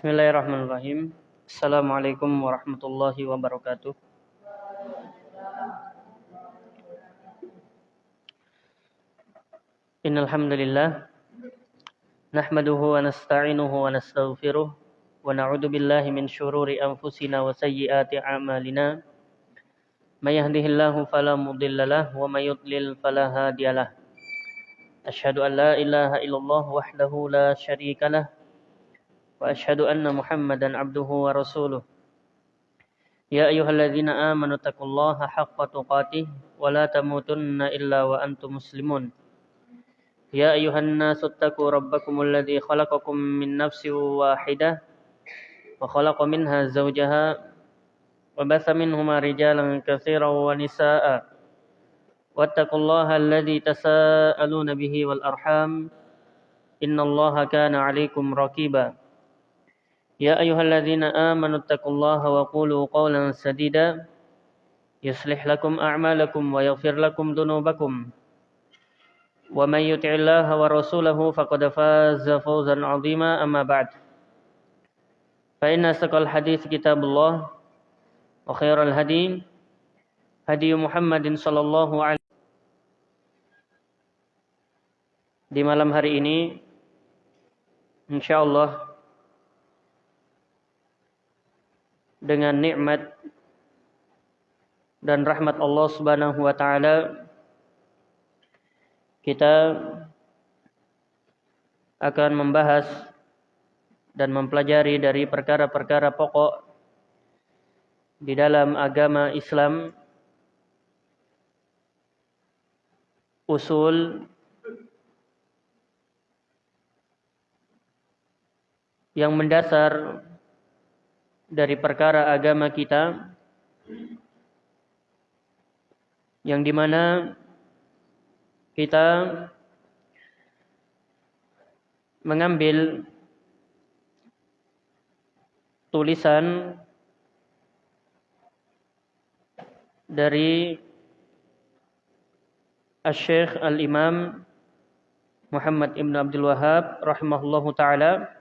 Bismillahirrahmanirrahim. Assalamualaikum warahmatullahi wabarakatuh. Innal hamdalillah nahmaduhu wa nasta'inuhu wa nastaghfiruh wa na'udzu billahi min shururi anfusina wa sayyiati a'malina. May yahdihillahu fala mudhillalah wa may yudlil fala hadiyalah. Asyhadu an la ilaha illallah wahdahu la syarikalah وأشهد أن محمدا عبده ورسوله يا أيها الذين آمنوا اتقوا الله حق تقاته ولا تموتن إلا وأنتم مسلمون يا أيها الناس اتقوا ربكم الذي خلقكم من نفس واحدة وخلق منها زوجها وبث منهما رجالا كثيرا ونساء واتقوا الله الذي تساءلون به والأرحام إن الله كان عليكم رقيبا يا أيها الذين آمنوا اتقوا الله وقولوا قولا سديدا يصلح لكم أعمالكم ويغفر لكم ذنوبكم ومن يطع الله ورسوله فقد فاز فوزا عظيما أما بعد فإن أصدق الحديث كتاب الله وخير الهدي هدي محمد صلى الله عليه di malam hari ini insyaallah dengan nikmat dan rahmat Allah Subhanahu wa taala kita akan membahas dan mempelajari dari perkara-perkara pokok di dalam agama Islam usul yang mendasar dari perkara agama kita yang di mana kita mengambil tulisan dari Al-Syeikh Al-Imam Muhammad Ibn Abdul Wahab rahimahullahu taala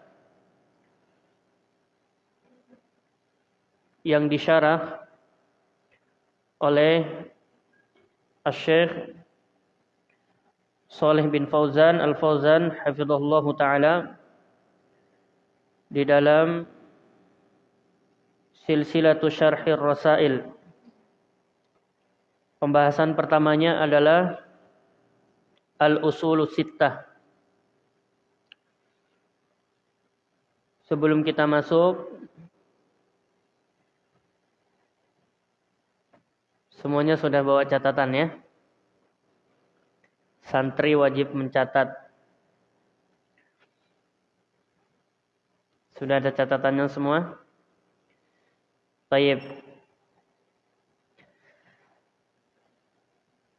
yang disyarah oleh Syekh Saleh bin Fauzan Al-Fauzan hafizahullah taala di dalam Silsilatu Syarhir Rasail. Pembahasan pertamanya adalah Al-Usulu Sittah. Sebelum kita masuk Semuanya sudah bawa catatan ya. Santri wajib mencatat. Sudah ada catatannya semua? Taib.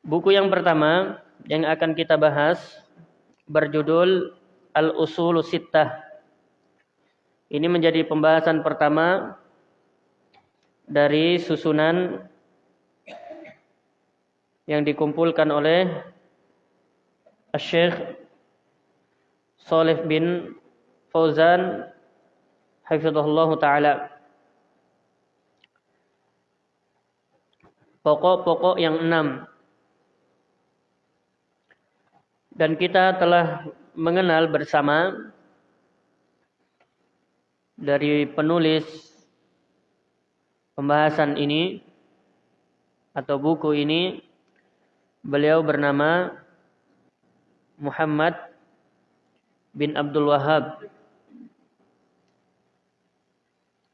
Buku yang pertama yang akan kita bahas berjudul Al-Usul Sittah. Ini menjadi pembahasan pertama dari susunan yang dikumpulkan oleh Syekh Saleh bin Fauzan hafizahullah taala. Pokok-pokok yang enam. Dan kita telah mengenal bersama dari penulis pembahasan ini atau buku ini Beliau bernama Muhammad bin Abdul Wahab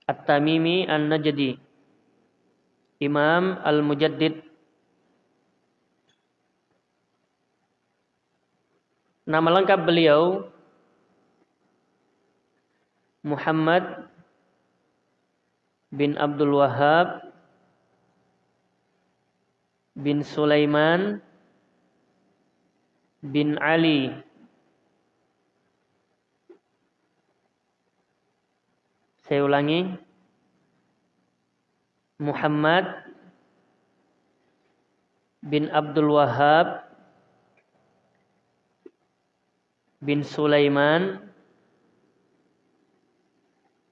At-Tamimi An-Najdi Imam Al-Mujaddid. Nama lengkap beliau Muhammad bin Abdul Wahab bin Sulaiman bin Ali. Saya ulangi. Muhammad bin Abdul Wahab bin Sulaiman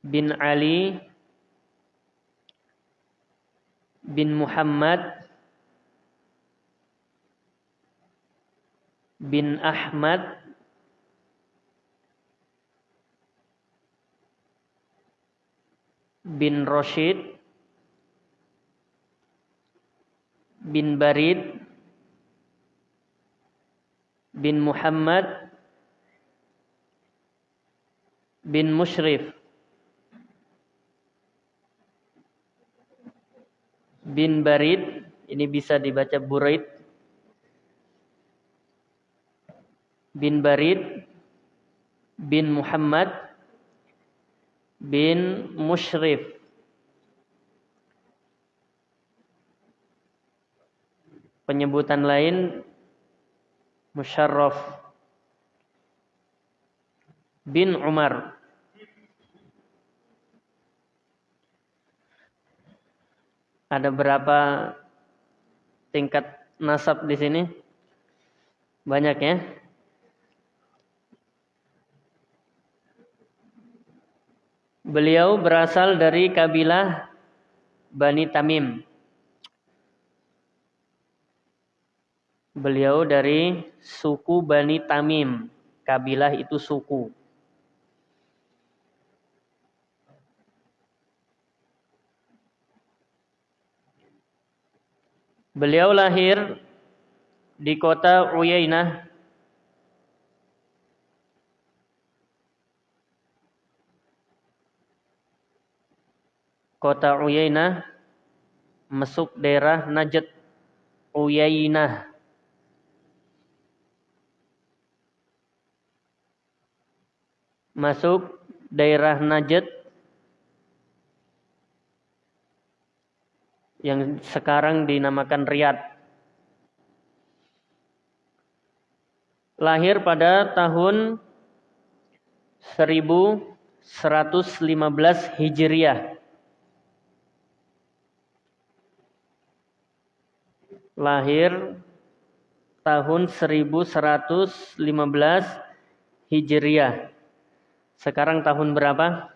bin Ali bin Muhammad bin Ahmad bin Rashid bin Barid bin Muhammad bin Mushrif bin Barid. Ini bisa dibaca Buraid bin Barid bin Muhammad bin Mushrif. Penyebutan lain Musharraf. Bin Umar. Ada berapa tingkat nasab di sini? Banyak ya Beliau berasal dari kabilah Bani Tamim. Beliau dari suku Bani Tamim. Kabilah itu suku. Beliau lahir di kota Uyainah kota Uyainah masuk daerah Najd Uyainah. Masuk daerah Najd yang sekarang dinamakan Riyadh. Lahir pada tahun 1115 Hijriah lahir tahun 1115 Hijriah. Sekarang tahun berapa?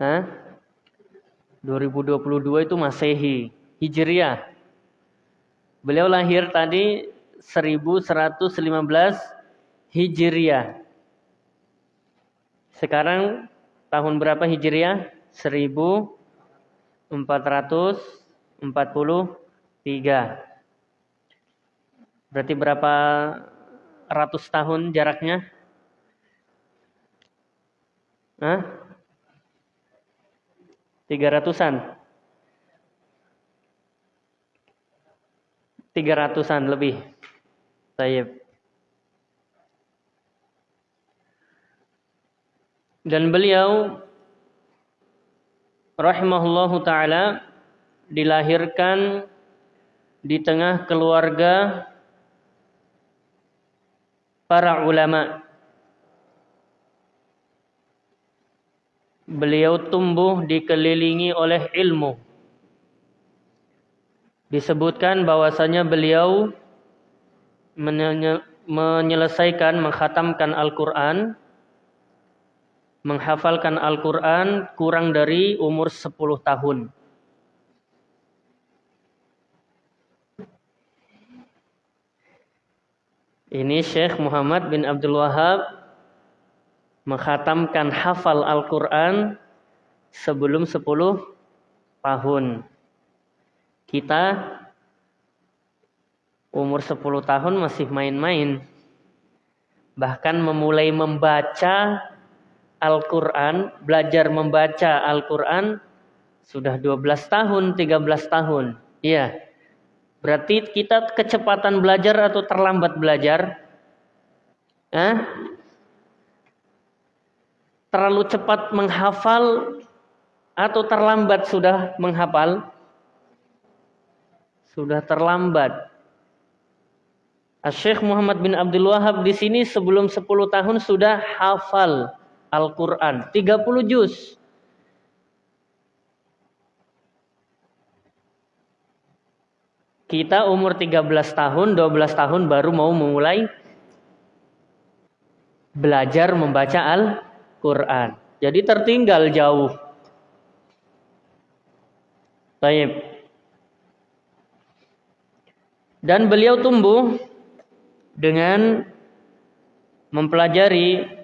Hah? 2022 itu Masehi, Hijriah. Beliau lahir tadi 1115 Hijriah. Sekarang tahun berapa Hijriah? 1000 443. Berarti berapa ratus tahun jaraknya? Hah? Tiga ratusan? Tiga ratusan lebih. Tayyip. Dan beliau rahimahullahu taala dilahirkan di tengah keluarga para ulama. Beliau tumbuh dikelilingi oleh ilmu. Disebutkan bahwasanya beliau menyelesaikan menghatamkan Al-Qur'an menghafalkan Al-Quran kurang dari umur 10 tahun. Ini Syekh Muhammad bin Abdul Wahab menghatamkan hafal Al-Quran sebelum 10 tahun. Kita umur 10 tahun masih main-main. Bahkan memulai membaca Al-Quran, belajar membaca Al-Quran sudah 12 tahun, 13 tahun. Iya. Berarti kita kecepatan belajar atau terlambat belajar? Hah? Terlalu cepat menghafal atau terlambat sudah menghafal? Sudah terlambat. Syekh Muhammad bin Abdul Wahab di sini sebelum 10 tahun sudah hafal Al-Quran. 30 juz. Kita umur 13 tahun, 12 tahun baru mau memulai belajar membaca Al-Quran. Jadi tertinggal jauh. Taib. Dan beliau tumbuh dengan mempelajari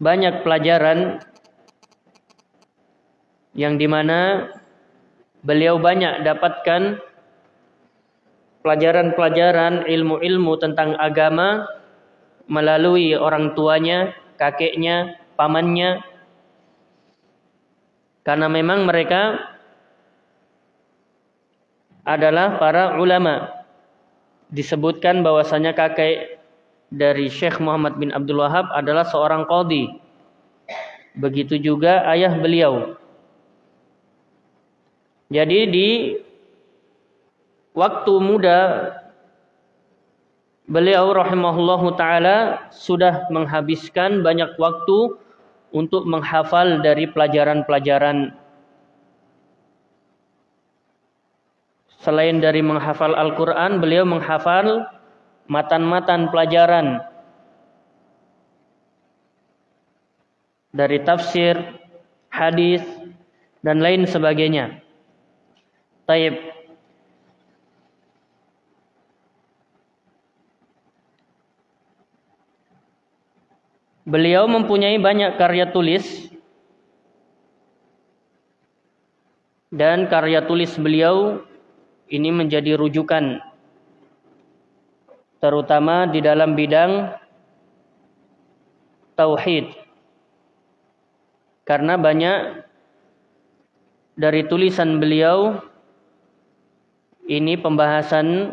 banyak pelajaran yang di mana beliau banyak dapatkan pelajaran-pelajaran ilmu-ilmu tentang agama melalui orang tuanya, kakeknya, pamannya. Karena memang mereka adalah para ulama. Disebutkan bahwasanya kakek dari Syekh Muhammad bin Abdul Wahab adalah seorang qadhi. Begitu juga ayah beliau. Jadi di waktu muda beliau rahimahullahu taala sudah menghabiskan banyak waktu untuk menghafal dari pelajaran-pelajaran selain dari menghafal Al-Qur'an beliau menghafal matan-matan pelajaran dari tafsir, hadis dan lain sebagainya. Taib Beliau mempunyai banyak karya tulis dan karya tulis beliau ini menjadi rujukan terutama di dalam bidang tauhid. Karena banyak dari tulisan beliau ini pembahasan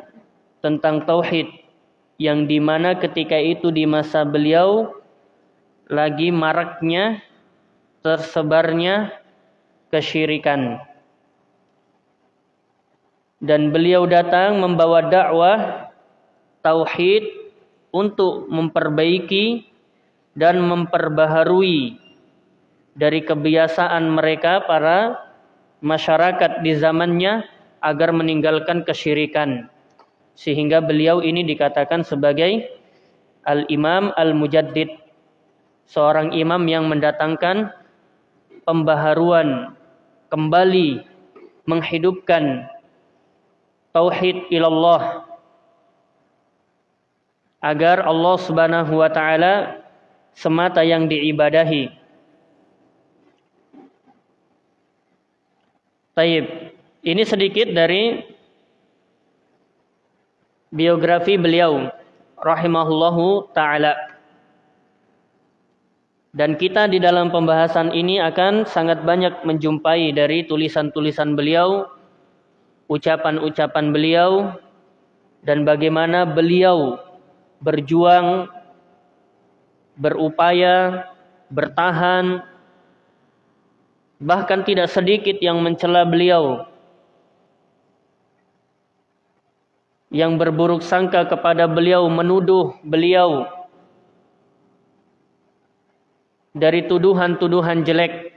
tentang tauhid yang di mana ketika itu di masa beliau lagi maraknya tersebarnya kesyirikan. Dan beliau datang membawa dakwah tauhid untuk memperbaiki dan memperbaharui dari kebiasaan mereka para masyarakat di zamannya agar meninggalkan kesyirikan. Sehingga beliau ini dikatakan sebagai Al-Imam Al-Mujaddid seorang imam yang mendatangkan pembaharuan kembali menghidupkan tauhid ilallah agar Allah Subhanahu wa taala semata yang diibadahi. Taib. Ini sedikit dari biografi beliau rahimahullahu taala. Dan kita di dalam pembahasan ini akan sangat banyak menjumpai dari tulisan-tulisan beliau, ucapan-ucapan beliau, dan bagaimana beliau berjuang, berupaya, bertahan, bahkan tidak sedikit yang mencela beliau, yang berburuk sangka kepada beliau, menuduh beliau dari tuduhan-tuduhan jelek.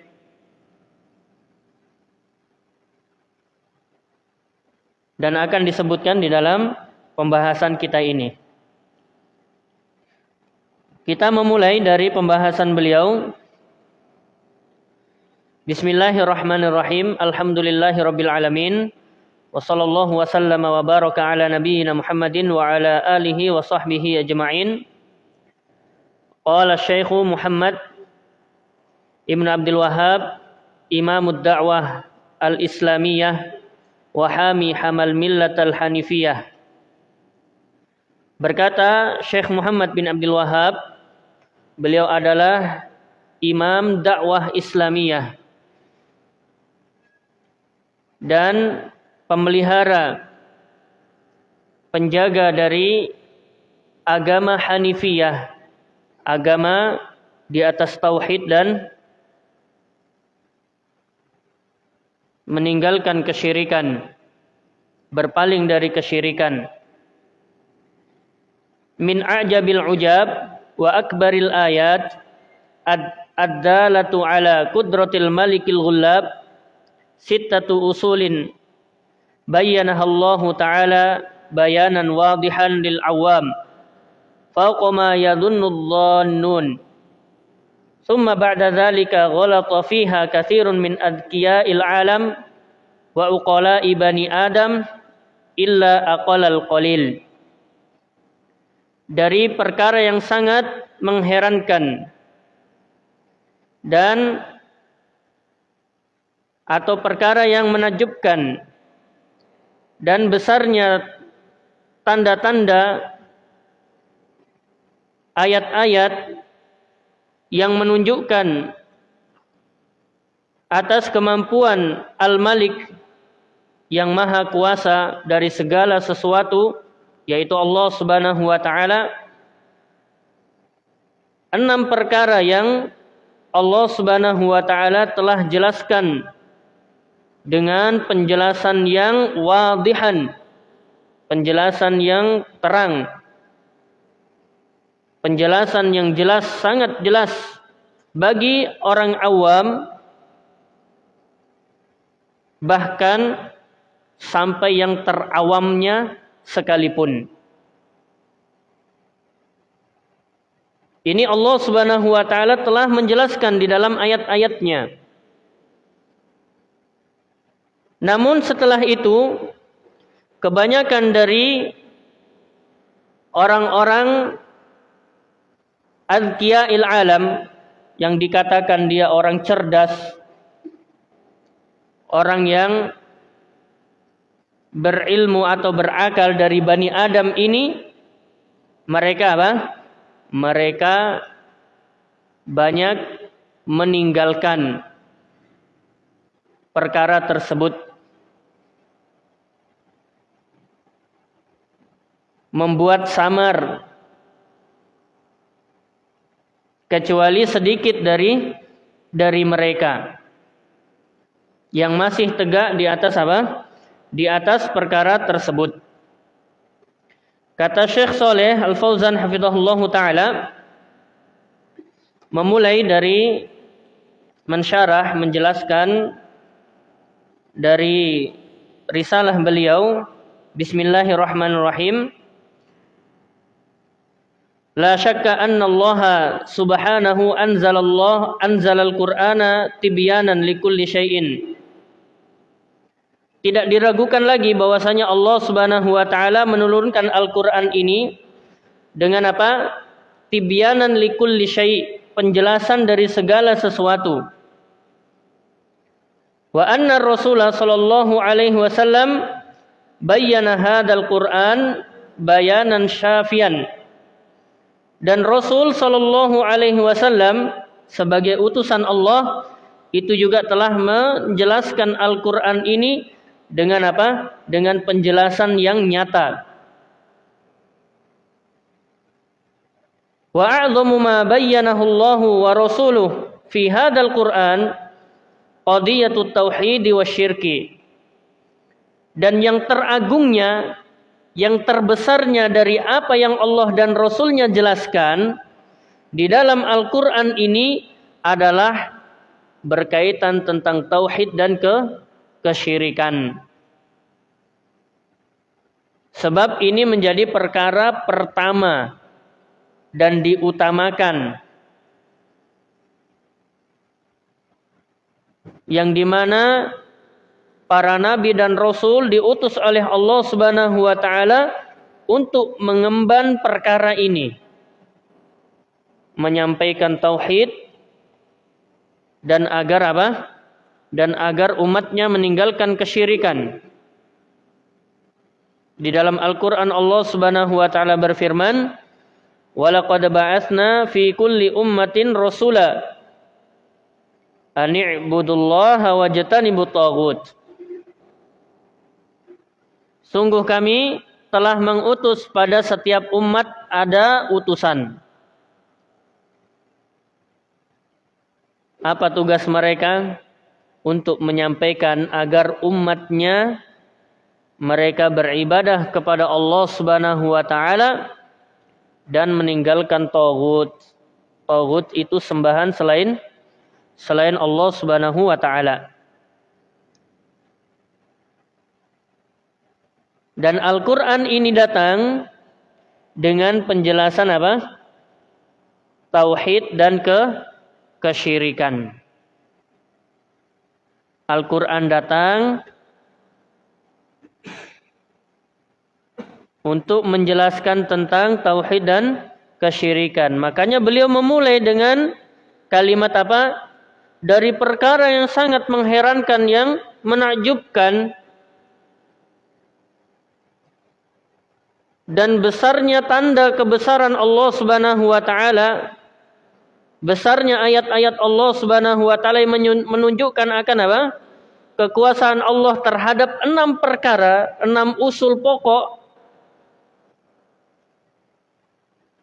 Dan akan disebutkan di dalam pembahasan kita ini. Kita memulai dari pembahasan beliau. Bismillahirrahmanirrahim. Alhamdulillahirabbil alamin. Wa sallallahu wa wa baraka ala nabiyyina Muhammadin wa ala alihi wa sahbihi ajma'in. Qala Syekh Muhammad Ibn Abdul Wahab Imam Da'wah Al-Islamiyah Wahami Hamal Millat Al-Hanifiyah Berkata Syekh Muhammad bin Abdul Wahab Beliau adalah Imam Dakwah Islamiyah Dan pemelihara Penjaga dari Agama Hanifiyah Agama di atas Tauhid dan meninggalkan kesyirikan, berpaling dari kesyirikan. Min ajabil ujab wa akbaril ayat ad-dalatu ala kudratil malikil ghullab sittatu usulin bayyanaha Allah taala bayanan wadihan lil awam fawqa ma yadhunnu dhannun. Thumma ba'da dhalika ghalata fiha katsirun min adkiya'il alam wa uqala'i bani adam illa aqalal qalil dari perkara yang sangat mengherankan. Dan atau perkara yang menakjubkan. Dan besarnya tanda-tanda ayat-ayat yang menunjukkan atas kemampuan Al-Malik yang maha kuasa dari segala sesuatu yaitu Allah Subhanahu wa taala enam perkara yang Allah Subhanahu wa taala telah jelaskan dengan penjelasan yang wadihan, penjelasan yang terang, penjelasan yang jelas sangat jelas bagi orang awam bahkan sampai yang terawamnya sekalipun. Ini Allah Subhanahu wa taala telah menjelaskan di dalam ayat-ayatnya. Namun setelah itu kebanyakan dari orang-orang il alam yang dikatakan dia orang cerdas, orang yang berilmu atau berakal dari Bani Adam ini mereka apa? mereka banyak meninggalkan perkara tersebut membuat samar kecuali sedikit dari dari mereka yang masih tegak di atas apa? Di atas perkara tersebut. Kata Syekh Soleh Al-Fauzan hafizahullah taala memulai dari mensyarah menjelaskan dari risalah beliau Bismillahirrahmanirrahim La syakka anna Allah subhanahu anzalallah anzalal qur'ana tibyanan likulli syai'in tidak diragukan lagi bahwasanya Allah Subhanahu wa taala menurunkan Al-Qur'an ini dengan apa? Tibyanan likulli syai', penjelasan dari segala sesuatu. Wa anna Rasulullah sallallahu alaihi wasallam bayyana hadzal Qur'an bayanan syafian. Dan Rasul sallallahu alaihi wasallam sebagai utusan Allah itu juga telah menjelaskan Al-Qur'an ini dengan apa? Dengan penjelasan yang nyata. Wa a'zamu ma bayyanahu Allah wa rasuluh fi hadzal Qur'an qadiyatut tauhid wa syirki. Dan yang teragungnya, yang terbesarnya dari apa yang Allah dan Rasulnya jelaskan di dalam Al-Quran ini adalah berkaitan tentang tauhid dan ke kesyirikan. Sebab ini menjadi perkara pertama dan diutamakan. Yang di mana para nabi dan rasul diutus oleh Allah Subhanahu wa taala untuk mengemban perkara ini. Menyampaikan tauhid dan agar apa? Dan agar umatnya meninggalkan kesyirikan. Di dalam Al-Qur'an Allah Subhanahu wa taala berfirman, "Walaqad ba'atsna fi kulli ummatin rasula an i'budullaha wajtanibut taghut." Sungguh kami telah mengutus pada setiap umat ada utusan. Apa tugas mereka? Untuk menyampaikan agar umatnya mereka beribadah kepada Allah Subhanahu wa taala dan meninggalkan tagut. Tagut itu sembahan selain selain Allah Subhanahu wa taala. Dan Al-Qur'an ini datang dengan penjelasan apa? Tauhid dan ke kesyirikan. Al-Quran datang untuk menjelaskan tentang tauhid dan kesyirikan. Makanya beliau memulai dengan kalimat apa? Dari perkara yang sangat mengherankan yang menakjubkan dan besarnya tanda kebesaran Allah Subhanahu wa taala besarnya ayat-ayat Allah Subhanahu wa taala menunjukkan akan apa? kekuasaan Allah terhadap enam perkara, enam usul pokok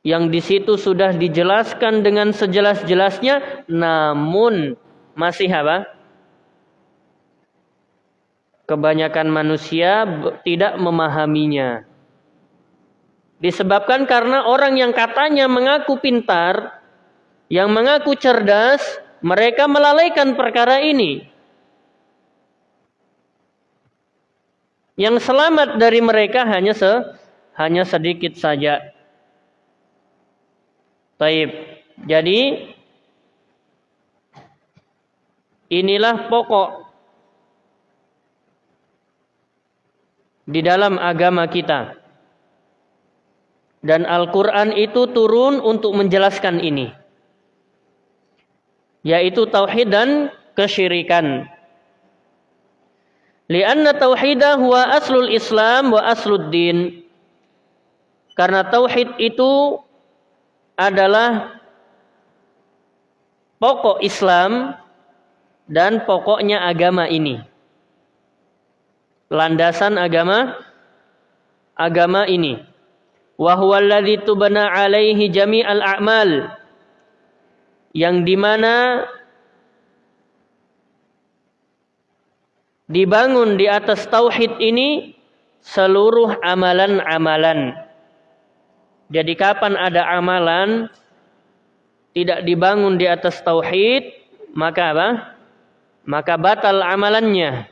yang di situ sudah dijelaskan dengan sejelas-jelasnya namun masih apa? Kebanyakan manusia tidak memahaminya. Disebabkan karena orang yang katanya mengaku pintar yang mengaku cerdas, mereka melalaikan perkara ini. Yang selamat dari mereka hanya se hanya sedikit saja. Taib. Jadi inilah pokok di dalam agama kita. Dan Al-Quran itu turun untuk menjelaskan ini yaitu tauhid dan kesyirikan. Lianna tauhidah huwa aslul Islam wa aslud din. Karena tauhid itu adalah pokok Islam dan pokoknya agama ini. Landasan agama agama ini. Wa huwa alladhi tubana alaihi jami'al a'mal yang di mana dibangun di atas tauhid ini seluruh amalan-amalan. Jadi kapan ada amalan tidak dibangun di atas tauhid, maka apa? Maka batal amalannya.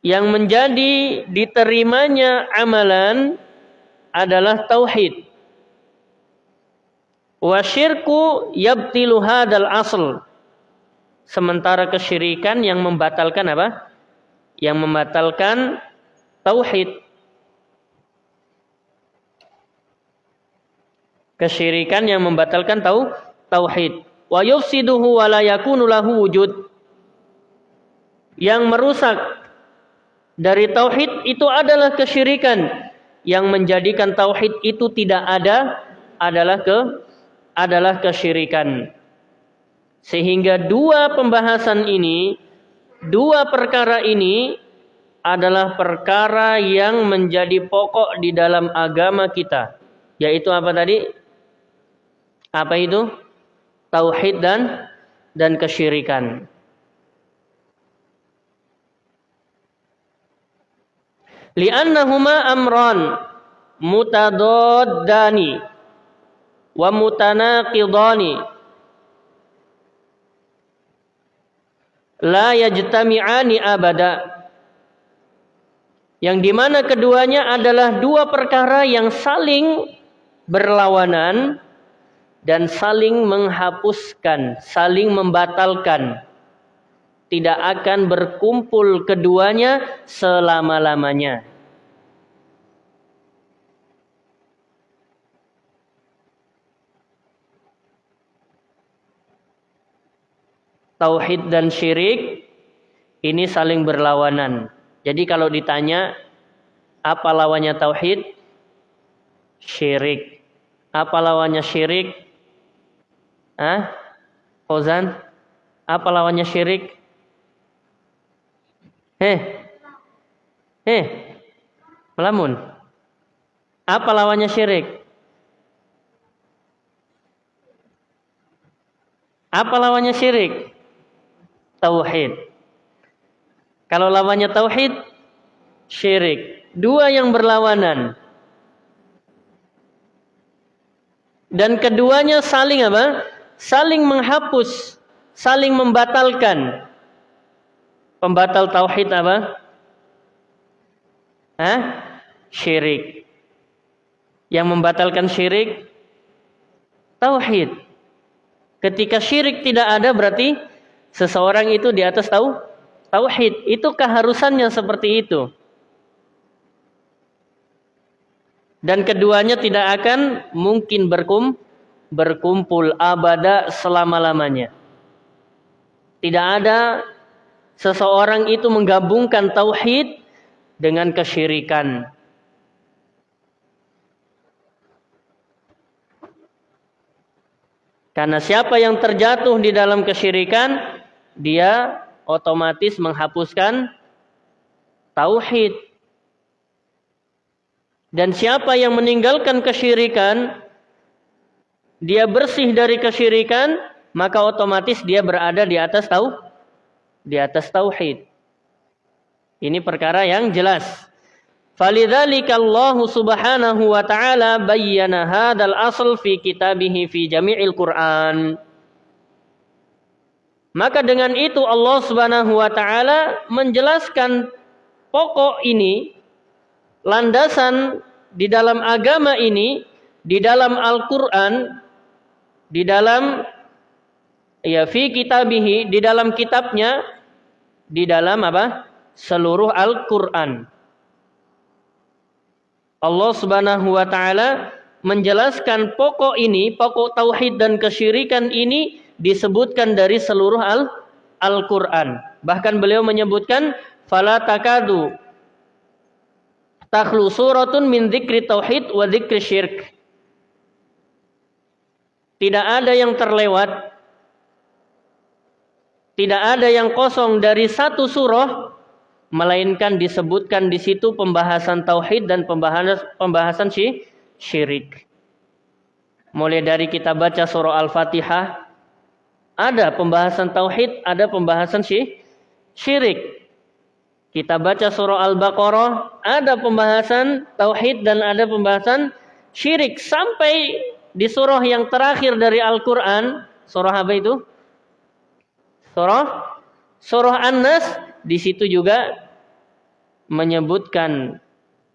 Yang menjadi diterimanya amalan adalah tauhid. Wa syirku yabtilu hadal asl. Sementara kesyirikan yang membatalkan apa? Yang membatalkan tauhid. Kesyirikan yang membatalkan tau tauhid. Wa yufsiduhu wa la yakunu lahu wujud. Yang merusak dari tauhid itu adalah kesyirikan yang menjadikan tauhid itu tidak ada adalah ke adalah kesyirikan. Sehingga dua pembahasan ini, dua perkara ini adalah perkara yang menjadi pokok di dalam agama kita. Yaitu apa tadi? Apa itu? Tauhid dan dan kesyirikan. Li'annahuma amran mutadaddani wa mutanaqidani. La yajtami'ani abada. Yang di mana keduanya adalah dua perkara yang saling berlawanan dan saling menghapuskan, saling membatalkan tidak akan berkumpul keduanya selama-lamanya. Tauhid dan syirik ini saling berlawanan. Jadi kalau ditanya apa lawannya tauhid? Syirik. Apa lawannya syirik? Ah? Ozan? Apa lawannya syirik? Heh. Heh. Melamun. Apa lawannya syirik? Apa lawannya syirik? Tauhid. Kalau lawannya tauhid, syirik. Dua yang berlawanan. Dan keduanya saling apa? Saling menghapus, saling membatalkan. Pembatal tauhid apa? Hah? Syirik. Yang membatalkan syirik tauhid. Ketika syirik tidak ada berarti seseorang itu di atas tahu tauhid. Itu keharusannya seperti itu. Dan keduanya tidak akan mungkin berkum, berkumpul abada selama-lamanya. Tidak ada seseorang itu menggabungkan tauhid dengan kesyirikan. Karena siapa yang terjatuh di dalam kesyirikan, dia otomatis menghapuskan tauhid. Dan siapa yang meninggalkan kesyirikan, dia bersih dari kesyirikan, maka otomatis dia berada di atas tau di atas tauhid. Ini perkara yang jelas. Falidzalika Allah Subhanahu wa taala bayyana hadzal asl fi kitabih fi jami'il Qur'an. Maka dengan itu Allah Subhanahu wa taala menjelaskan pokok ini landasan di dalam agama ini di dalam Al-Qur'an di dalam ya fi kitabihi di dalam kitabnya di dalam apa? seluruh Al-Qur'an. Allah Subhanahu wa taala menjelaskan pokok ini, pokok tauhid dan kesyirikan ini disebutkan dari seluruh Al Al-Qur'an. Bahkan beliau menyebutkan fala takadu takhlu suratun min dzikri tauhid wa dzikri syirk. Tidak ada yang terlewat tidak ada yang kosong dari satu surah melainkan disebutkan di situ pembahasan tauhid dan pembahasan pembahasan syirik. Mulai dari kita baca surah Al-Fatihah ada pembahasan tauhid, ada pembahasan syirik. Kita baca surah Al-Baqarah ada pembahasan tauhid dan ada pembahasan syirik sampai di surah yang terakhir dari Al-Qur'an, surah apa itu? Surah Surah An-Nas di situ juga menyebutkan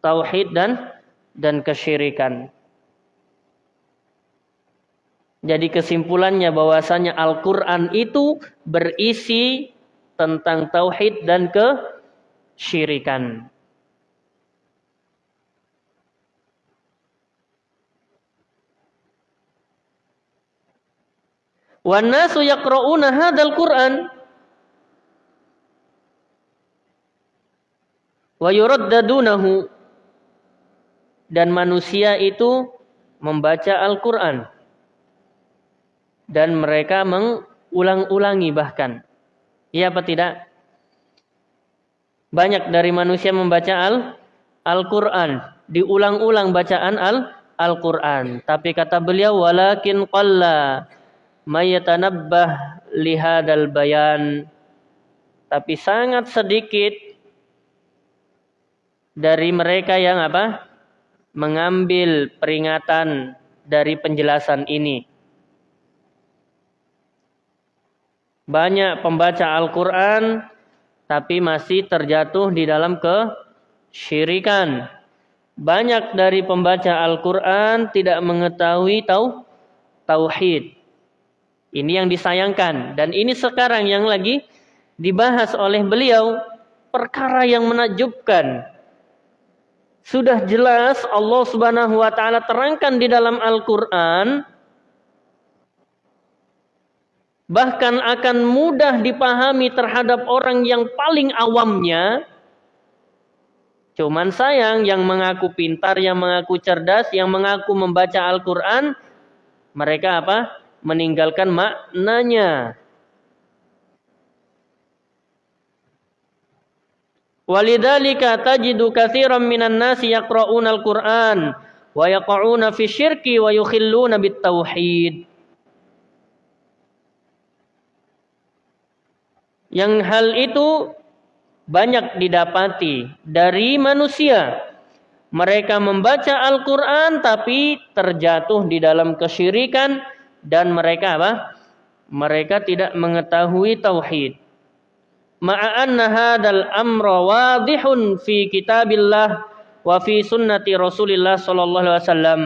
tauhid dan dan kesyirikan. Jadi kesimpulannya bahwasanya Al-Qur'an itu berisi tentang tauhid dan kesyirikan. Wan nasu yaqra'una hadzal Qur'an wa dan manusia itu membaca Al-Qur'an dan mereka mengulang-ulangi bahkan. Iya apa tidak? Banyak dari manusia membaca Al Al-Qur'an, diulang-ulang bacaan Al Al-Qur'an. Tapi kata beliau walakin qalla mayatanabbah lihadal bayan tapi sangat sedikit dari mereka yang apa? Mengambil peringatan dari penjelasan ini. Banyak pembaca Al-Qur'an tapi masih terjatuh di dalam kesyirikan. Banyak dari pembaca Al-Qur'an tidak mengetahui tau tauhid ini yang disayangkan dan ini sekarang yang lagi dibahas oleh beliau perkara yang menakjubkan. Sudah jelas Allah Subhanahu wa taala terangkan di dalam Al-Qur'an bahkan akan mudah dipahami terhadap orang yang paling awamnya. Cuman sayang yang mengaku pintar, yang mengaku cerdas, yang mengaku membaca Al-Qur'an mereka apa? Meninggalkan maknanya. Walidzalika tajidu katsiran minan nasi yaqra'una al-Qur'an wa yaqa'una fi syirki wa yukhilluna bit tauhid. Yang hal itu banyak didapati dari manusia. Mereka membaca Al-Quran tapi terjatuh di dalam kesyirikan dan mereka apa? Mereka tidak mengetahui tauhid. Ma'anna hadzal amra wadihun fi kitabillah wa fi sunnati Rasulillah sallallahu alaihi wasallam.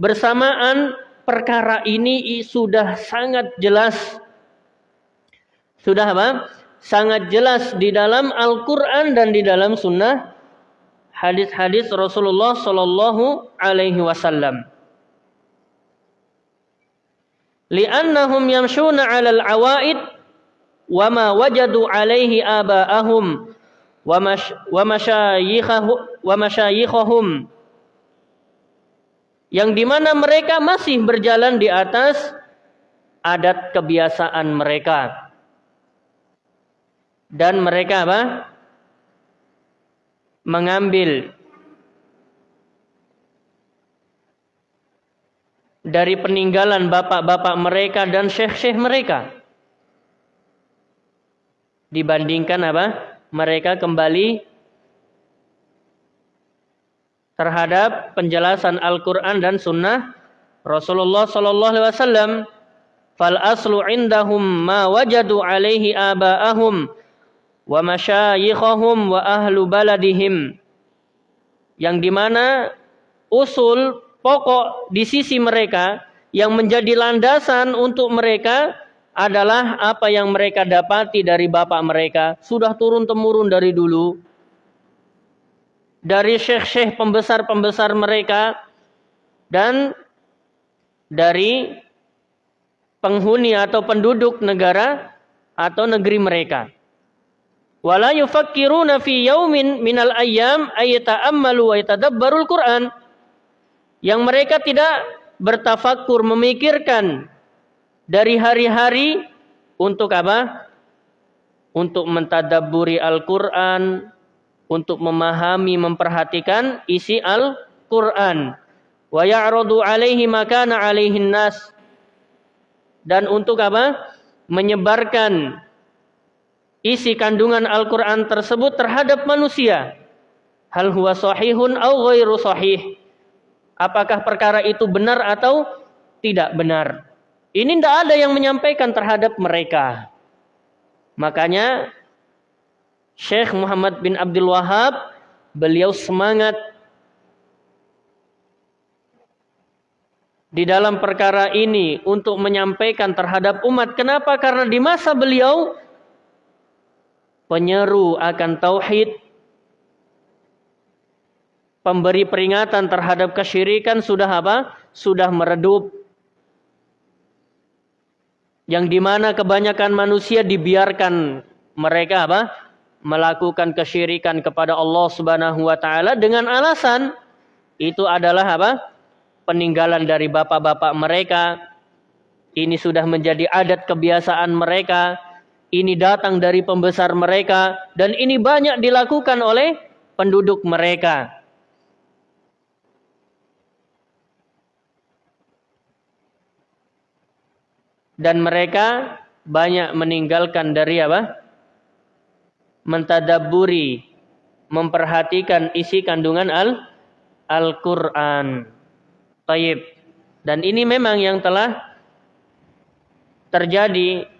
Bersamaan perkara ini sudah sangat jelas sudah apa? Sangat jelas di dalam Al-Qur'an dan di dalam sunnah hadis-hadis Rasulullah sallallahu alaihi wasallam. Li'annahum yamshuna 'alal 'awaid wa ma wajadu 'alaihi aba'ahum wa wa masyayikhahum yang di mana mereka masih berjalan di atas adat kebiasaan mereka. Dan mereka apa? Mengambil dari peninggalan bapak-bapak mereka dan syekh-syekh mereka. Dibandingkan apa? Mereka kembali terhadap penjelasan Al-Quran dan Sunnah Rasulullah Sallallahu Alaihi Wasallam. Fal aslu indahum ma wajadu alaihi aba'ahum wa masyayikhahum wa ahlu baladihim. Yang di mana usul pokok di sisi mereka yang menjadi landasan untuk mereka adalah apa yang mereka dapati dari bapak mereka. Sudah turun temurun dari dulu. Dari syekh-syekh pembesar-pembesar mereka dan dari penghuni atau penduduk negara atau negeri mereka. Wala yufakkiruna fi yaumin minal ayyam ayata'ammalu wa yatadabbarul Qur'an yang mereka tidak bertafakur memikirkan dari hari-hari untuk apa? Untuk mentadaburi Al-Qur'an, untuk memahami, memperhatikan isi Al-Qur'an. Wa ya'radu 'alaihi makana 'alaihin nas. Dan untuk apa? Menyebarkan isi kandungan Al-Quran tersebut terhadap manusia. Hal huwa sahihun au ghairu sahih. Apakah perkara itu benar atau tidak benar? Ini tidak ada yang menyampaikan terhadap mereka. Makanya Syekh Muhammad bin Abdul Wahab beliau semangat di dalam perkara ini untuk menyampaikan terhadap umat. Kenapa? Karena di masa beliau penyeru akan tauhid, pemberi peringatan terhadap kesyirikan sudah apa? Sudah meredup. Yang di mana kebanyakan manusia dibiarkan mereka apa? Melakukan kesyirikan kepada Allah Subhanahu wa taala dengan alasan itu adalah apa? Peninggalan dari bapak-bapak mereka. Ini sudah menjadi adat kebiasaan mereka ini datang dari pembesar mereka dan ini banyak dilakukan oleh penduduk mereka. Dan mereka banyak meninggalkan dari apa? Mentadaburi, memperhatikan isi kandungan al Al-Qur'an. Taib. Dan ini memang yang telah terjadi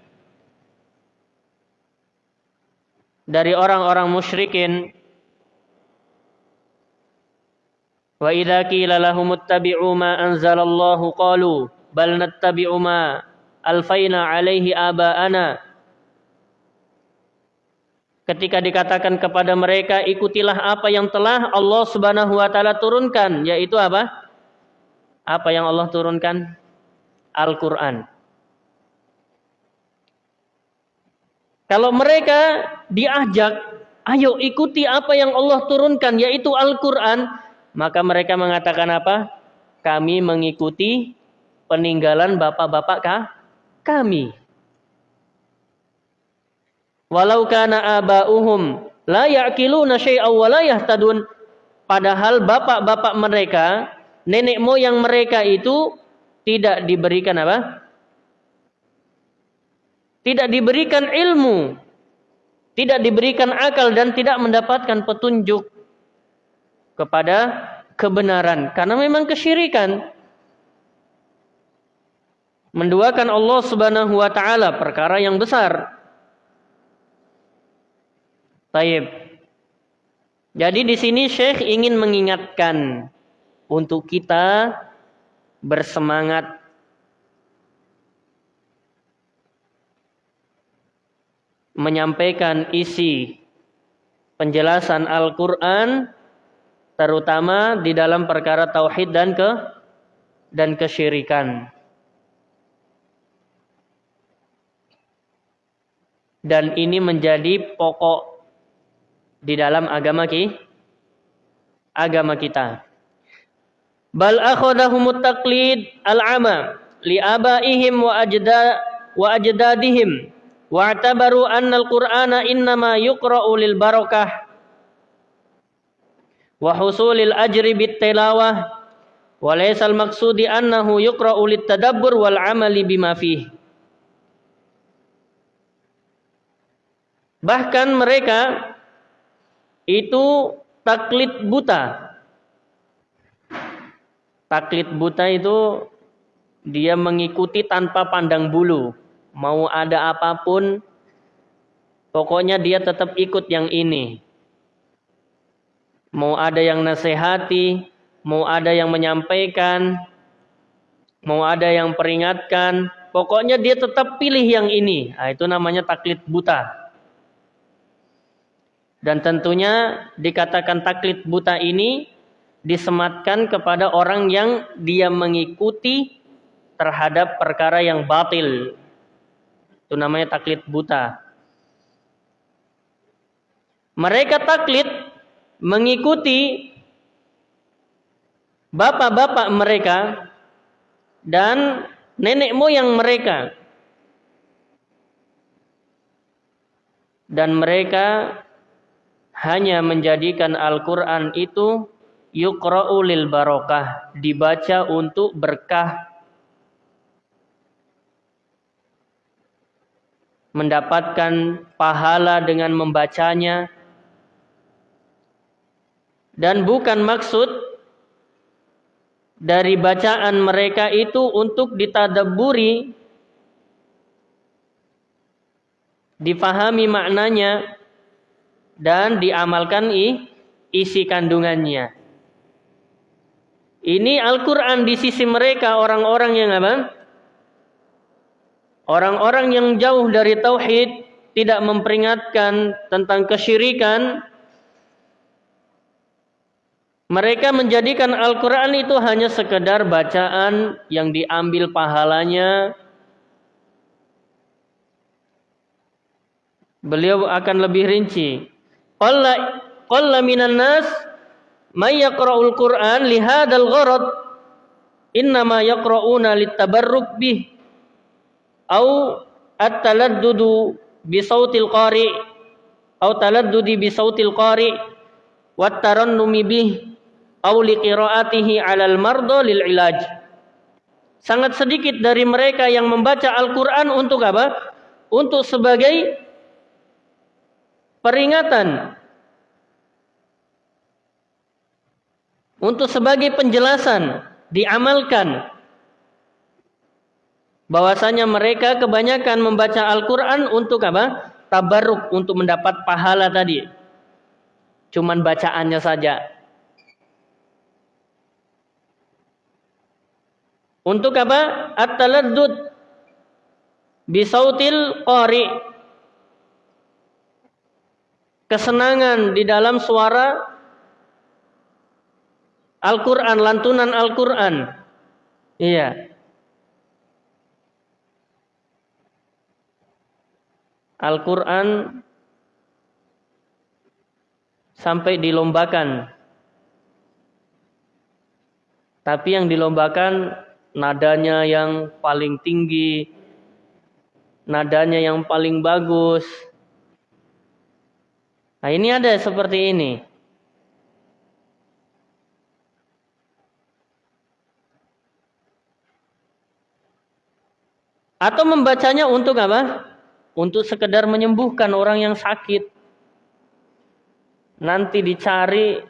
dari orang-orang musyrikin Wa idza qila lahum ittabi'u ma anzalallahu qalu bal nattabi'u ma alfaina alaihi aba'ana Ketika dikatakan kepada mereka ikutilah apa yang telah Allah Subhanahu wa taala turunkan yaitu apa? Apa yang Allah turunkan? Al-Qur'an. Kalau mereka diajak, ayo ikuti apa yang Allah turunkan, yaitu Al-Quran, maka mereka mengatakan apa? Kami mengikuti peninggalan bapak-bapak? Kami. Walau kana aba'uhum la ya'kiluna syai'aw wa la yahtadun. Padahal bapak-bapak mereka, nenek moyang mereka itu tidak diberikan apa? tidak diberikan ilmu, tidak diberikan akal dan tidak mendapatkan petunjuk kepada kebenaran karena memang kesyirikan. Menduakan Allah Subhanahu wa taala perkara yang besar. Taib. Jadi di sini Syekh ingin mengingatkan untuk kita bersemangat menyampaikan isi penjelasan Al-Qur'an terutama di dalam perkara tauhid dan ke dan kesyirikan. Dan ini menjadi pokok di dalam agama ki agama kita. Bal akhadahumut taqlid al-ama li abaihim wa ajda wa ajdadihim wa atabaru anna al-qur'ana innama yuqra'u lil barakah wa husulil ajri bit tilawah wa laysa al-maqsudi annahu yuqra'u lit tadabbur wal amali bima fihi Bahkan mereka itu taklid buta. Taklid buta itu dia mengikuti tanpa pandang bulu. Mau ada apa pun, pokoknya dia tetap ikut yang ini. Mau ada yang nasihati, mau ada yang menyampaikan, mau ada yang peringatkan, pokoknya dia tetap pilih yang ini. Nah, itu namanya taklid buta. Dan tentunya dikatakan taklid buta ini disematkan kepada orang yang dia mengikuti terhadap perkara yang batil. Itu namanya taklid buta. Mereka taklid mengikuti bapak-bapak mereka dan nenek moyang mereka. Dan mereka hanya menjadikan Al-Quran itu yukra'u lil barokah, dibaca untuk berkah, mendapatkan pahala dengan membacanya, dan bukan maksud dari bacaan mereka itu untuk ditadaburi, difahami maknanya, dan diamalkan isi kandungannya. Ini Al-Quran di sisi mereka orang-orang yang apa? Orang-orang yang jauh dari tauhid, tidak memperingatkan tentang kesyirikan. Mereka menjadikan Al-Quran itu hanya sekedar bacaan yang diambil pahalanya. Beliau akan lebih rinci. Qalla qalla minan nas may yaqra'ul Qur'an li hadzal gharad innama yaqra'una litabarruk bih au at-taladdudu bi sautil qari au taladdudi bi sautil qari wat tarannumi bih au li qiraatihi 'alal marda lil ilaj. Sangat sedikit dari mereka yang membaca Al-Qur'an untuk apa? Untuk sebagai peringatan untuk sebagai penjelasan diamalkan bahwasanya mereka kebanyakan membaca Al-Qur'an untuk apa? tabarruk untuk mendapat pahala tadi. Cuman bacaannya saja. Untuk apa? At-taladdud bisautil qari kesenangan di dalam suara Al-Quran, lantunan Al-Quran. Iya. Al-Quran sampai dilombakan. Tapi yang dilombakan nadanya yang paling tinggi, nadanya yang paling bagus, Nah ini ada seperti ini. Atau membacanya untuk apa? Untuk sekedar menyembuhkan orang yang sakit. Nanti dicari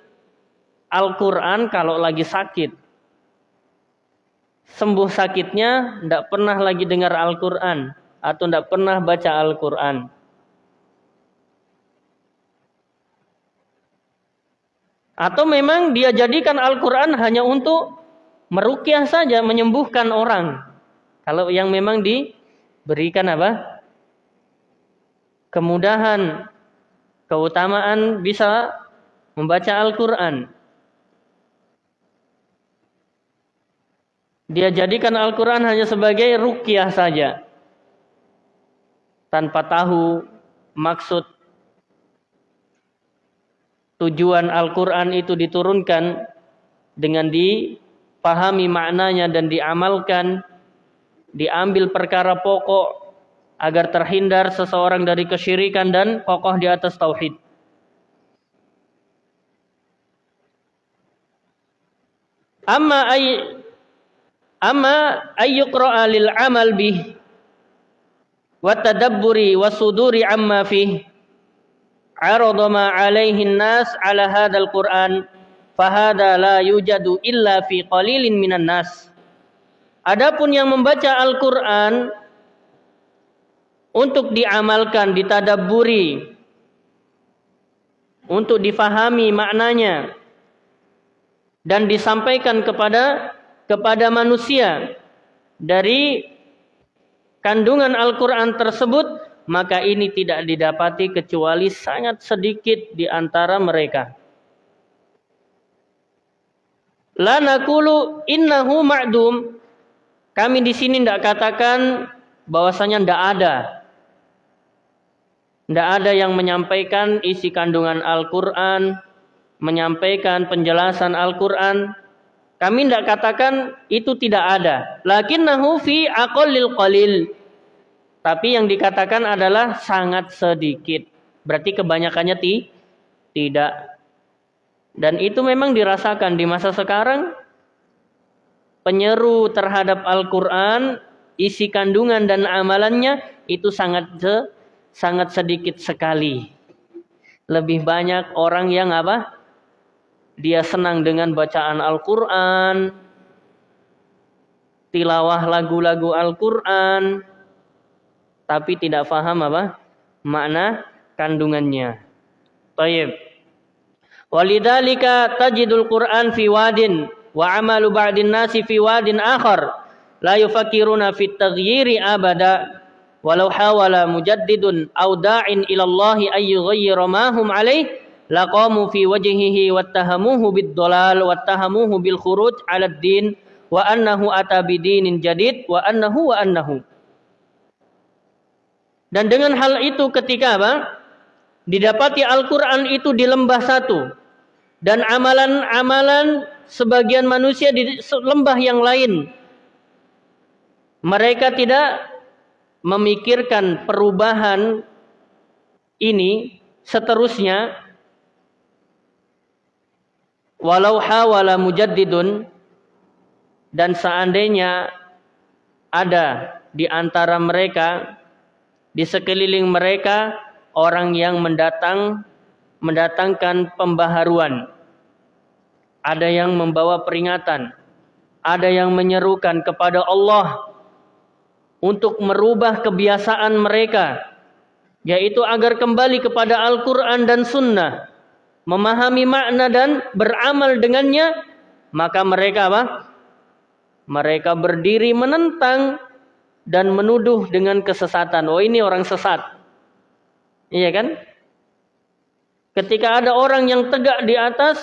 Al-Quran kalau lagi sakit. sembuh sakitnya tidak pernah lagi dengar Al-Quran atau tidak pernah baca Al-Quran. Atau memang dia jadikan Al-Quran hanya untuk merukyah saja, menyembuhkan orang. Kalau yang memang diberikan apa? Kemudahan, keutamaan bisa membaca Al-Quran. Dia jadikan Al-Quran hanya sebagai rukyah saja. Tanpa tahu maksud tujuan Al-Quran itu diturunkan dengan dipahami maknanya dan diamalkan, diambil perkara pokok agar terhindar seseorang dari kesyirikan dan kokoh di atas tauhid. Amma ay amma ayyuqra'a lil amal bih wa tadabburi wa suduri amma fihi arada ma alaihi nas ala hadzal Qur'an fahada la yujadu illa fi qalilin minan nas. Adapun yang membaca Al-Qur'an untuk diamalkan, ditadaburi, untuk difahami maknanya dan disampaikan kepada kepada manusia dari kandungan Al-Qur'an tersebut maka ini tidak didapati kecuali sangat sedikit di antara mereka. La nakulu innahu ma'dum. Kami di sini tidak katakan bahwasanya tidak ada. Tidak ada yang menyampaikan isi kandungan Al-Quran, menyampaikan penjelasan Al-Quran. Kami tidak katakan itu tidak ada. Lakinnahu fi aqallil qalil tapi yang dikatakan adalah sangat sedikit. Berarti kebanyakannya ti tidak. Dan itu memang dirasakan di masa sekarang. Penyeru terhadap Al-Quran, isi kandungan dan amalannya itu sangat sangat sedikit sekali. Lebih banyak orang yang apa? Dia senang dengan bacaan Al-Quran, tilawah lagu-lagu Al-Quran, tapi tidak faham apa makna kandungannya. Taib. Walidzalika tajidul Qur'an fi wadin wa amalu ba'din nasi fi wadin akhar la yufakiruna fit taghyiri abada walau hawala mujaddidun aw da'in ila Allah ay yughayyira ma hum alayh laqamu fi wajhihi wattahamuhu bid dalal wattahamuhu bil khuruj 'ala ad-din wa annahu ata bidinin jadid wa annahu wa annahu dan dengan hal itu ketika apa? Didapati Al-Quran itu di lembah satu. Dan amalan-amalan sebagian manusia di lembah yang lain. Mereka tidak memikirkan perubahan ini seterusnya. Walau hawala mujaddidun. Dan seandainya ada di antara mereka di sekeliling mereka orang yang mendatang mendatangkan pembaharuan. Ada yang membawa peringatan, ada yang menyerukan kepada Allah untuk merubah kebiasaan mereka yaitu agar kembali kepada Al-Qur'an dan Sunnah, memahami makna dan beramal dengannya, maka mereka apa? Mereka berdiri menentang dan menuduh dengan kesesatan. Oh ini orang sesat. Iya kan? Ketika ada orang yang tegak di atas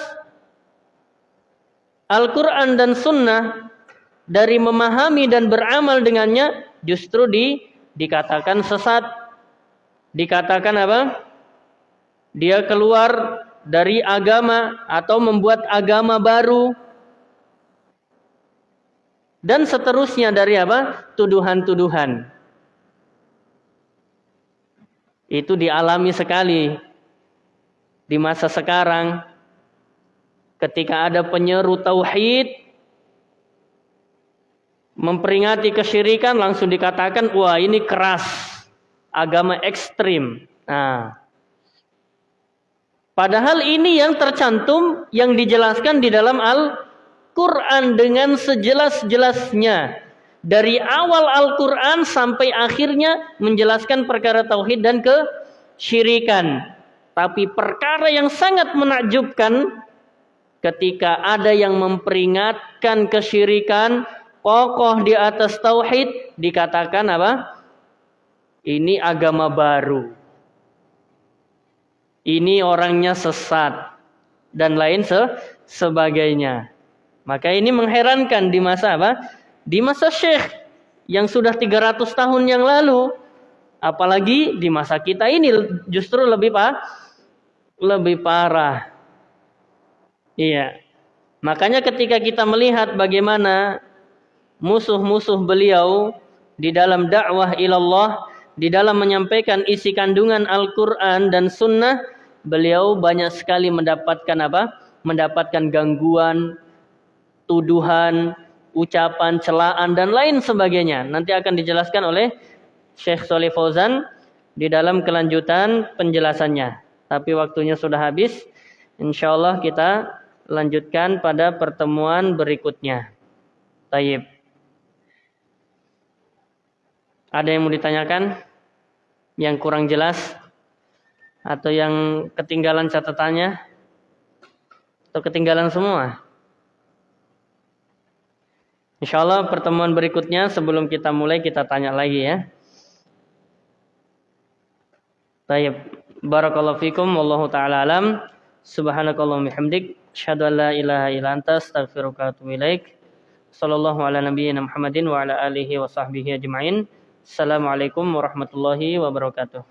Al-Quran dan Sunnah dari memahami dan beramal dengannya justru di dikatakan sesat. Dikatakan apa? Dia keluar dari agama atau membuat agama baru dan seterusnya dari apa? Tuduhan-tuduhan. Itu dialami sekali di masa sekarang ketika ada penyeru tauhid memperingati kesyirikan langsung dikatakan wah ini keras agama ekstrim. Nah, padahal ini yang tercantum yang dijelaskan di dalam Al Quran dengan sejelas-jelasnya dari awal Al-Quran sampai akhirnya menjelaskan perkara tauhid dan kesyirikan. Tapi perkara yang sangat menakjubkan ketika ada yang memperingatkan kesyirikan kokoh di atas tauhid dikatakan apa? Ini agama baru. Ini orangnya sesat dan lain se sebagainya. Maka ini mengherankan di masa apa? Di masa Syekh yang sudah 300 tahun yang lalu. Apalagi di masa kita ini justru lebih pak lebih parah. Iya. Makanya ketika kita melihat bagaimana musuh-musuh beliau di dalam dakwah ilallah, di dalam menyampaikan isi kandungan Al-Quran dan Sunnah, beliau banyak sekali mendapatkan apa? Mendapatkan gangguan, tuduhan, ucapan, celaan dan lain sebagainya. Nanti akan dijelaskan oleh Syekh Soleh Fauzan di dalam kelanjutan penjelasannya. Tapi waktunya sudah habis. Insya Allah kita lanjutkan pada pertemuan berikutnya. Tayyib. Ada yang mau ditanyakan? Yang kurang jelas? Atau yang ketinggalan catatannya? Atau ketinggalan semua? Insya Allah pertemuan berikutnya sebelum kita mulai kita tanya lagi ya. Tayyib. Barakallahu fikum wallahu taala alam. Subhanakallahumma bihamdik asyhadu an la ilaha illa anta astaghfiruka ilaik. Sallallahu ala nabiyyina Muhammadin wa ala alihi wa sahbihi ajma'in. Assalamualaikum warahmatullahi wabarakatuh.